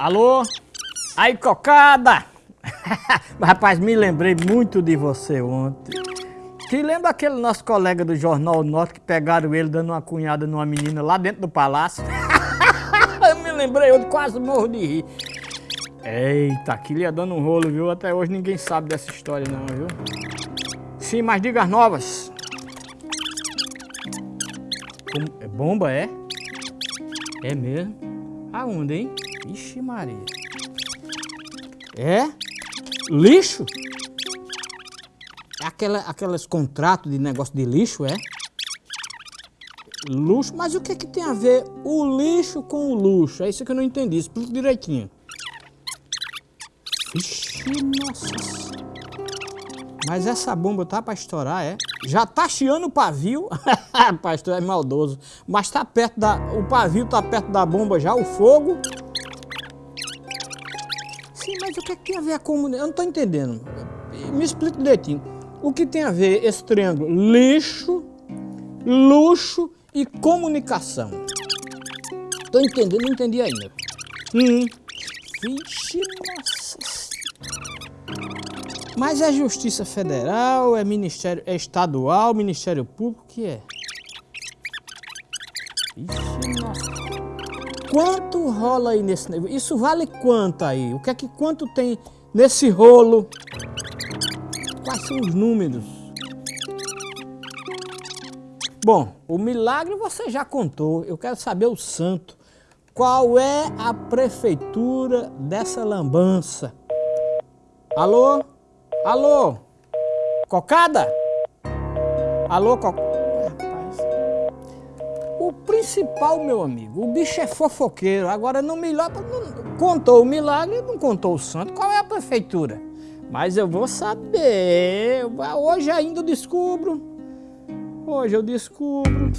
Alô? Aí, cocada! Rapaz, me lembrei muito de você ontem. Te lembra aquele nosso colega do Jornal Norte que pegaram ele dando uma cunhada numa menina lá dentro do palácio? eu me lembrei, eu quase morro de rir. Eita, aquilo ia dando um rolo, viu? Até hoje ninguém sabe dessa história não, viu? Sim, mas diga as novas. Como, é bomba, é? É mesmo? Aonde, hein? Ixi Maria. É? Lixo? É aquela, aqueles contratos de negócio de lixo, é? Luxo? Mas o que, que tem a ver o lixo com o luxo? É isso que eu não entendi. Explica direitinho. Ixi, nossa. Mas essa bomba tá pra estourar, é? Já tá chiando o pavio. Pastor é maldoso. Mas tá perto da... O pavio tá perto da bomba já, o fogo. Sim, mas o que, é tem a ver a comunidade? Eu não tô entendendo. Me explica direitinho. O que tem a ver esse triângulo? Lixo, luxo e comunicação. Tô entendendo, não entendi ainda. Hum. Vixe, nossa. Mas é Justiça Federal, é Ministério é Estadual, Ministério Público, que é? Ixi. Quanto rola aí nesse... Isso vale quanto aí? O que é que quanto tem nesse rolo? Quais são os números? Bom, o milagre você já contou. Eu quero saber o santo. Qual é a prefeitura dessa lambança? Alô? Alô? Cocada? Alô, cocada? Principal, meu amigo, o bicho é fofoqueiro. Agora, não milagre, não, contou o milagre, não contou o santo. Qual é a prefeitura? Mas eu vou saber. Hoje ainda eu descubro. Hoje eu descubro.